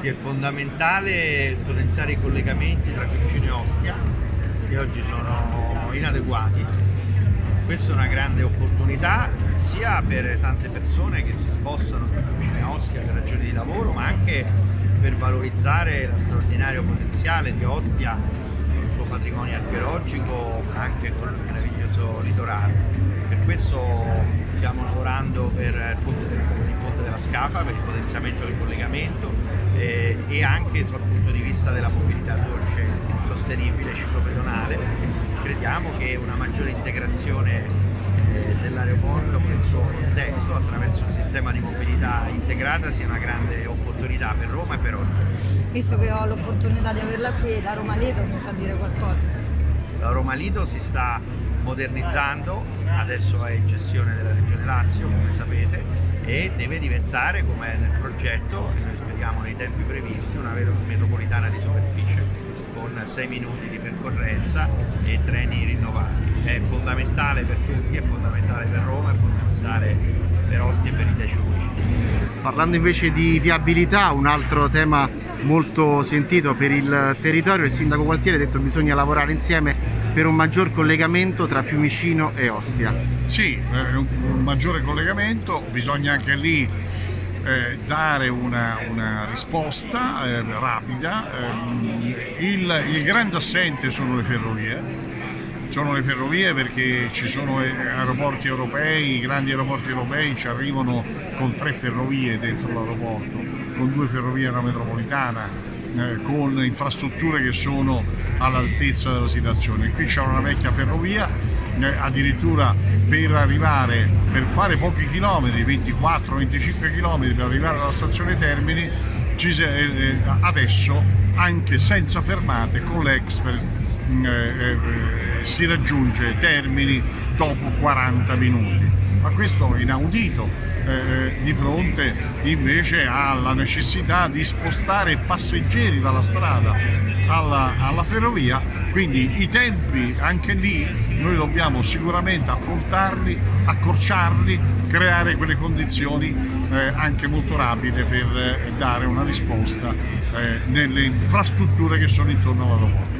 Sì, è fondamentale potenziare i collegamenti tra Fiumicino e Ostia che oggi sono inadeguati. Questa è una grande opportunità sia per tante persone che si spostano da Fiumicino a Ostia per ragioni di lavoro ma anche per valorizzare lo straordinario potenziale di Ostia il suo patrimonio archeologico ma anche con il meraviglioso litorale. Per questo stiamo lavorando per il ponte, della Scafa, per il potenziamento del collegamento e anche dal punto di vista della mobilità dolce sostenibile ciclopedonale. Crediamo che una maggiore integrazione eh, dell'aeroporto con il suo contesto attraverso un sistema di mobilità integrata sia una grande opportunità per Roma e per Ostia. Visto che ho l'opportunità di averla qui, la Roma Lido mi sa dire qualcosa. La Roma Lido si sta modernizzando, adesso è in gestione della Regione Lazio come sapete e deve diventare come nel progetto, noi speriamo nei tempi previsti, una metropolitana di superficie con 6 minuti di percorrenza e treni rinnovati. È fondamentale per tutti, è fondamentale per Roma, è fondamentale per Ostia e per i 10 Parlando invece di viabilità, un altro tema molto sentito per il territorio, il sindaco Gualtieri ha detto che bisogna lavorare insieme per un maggior collegamento tra Fiumicino e Ostia. Sì, eh, un maggiore collegamento, bisogna anche lì eh, dare una, una risposta eh, rapida. Eh, il, il grande assente sono le ferrovie, sono le ferrovie perché ci sono eh, aeroporti europei, i grandi aeroporti europei ci arrivano con tre ferrovie dentro l'aeroporto, con due ferrovie e una metropolitana, eh, con infrastrutture che sono all'altezza della situazione. Qui c'è una vecchia ferrovia, eh, addirittura per arrivare, per fare pochi chilometri, 24-25 km per arrivare alla stazione Termini, eh, adesso anche senza fermate con l'Express eh, eh, si raggiunge Termini dopo 40 minuti ma questo è inaudito. Eh, di fronte invece alla necessità di spostare passeggeri dalla strada alla, alla, ferrovia quindi i tempi anche lì noi dobbiamo sicuramente affrontarli accorciarli creare quelle condizioni eh, anche molto rapide per eh, dare una risposta eh, nelle infrastrutture che sono intorno all'aeroporto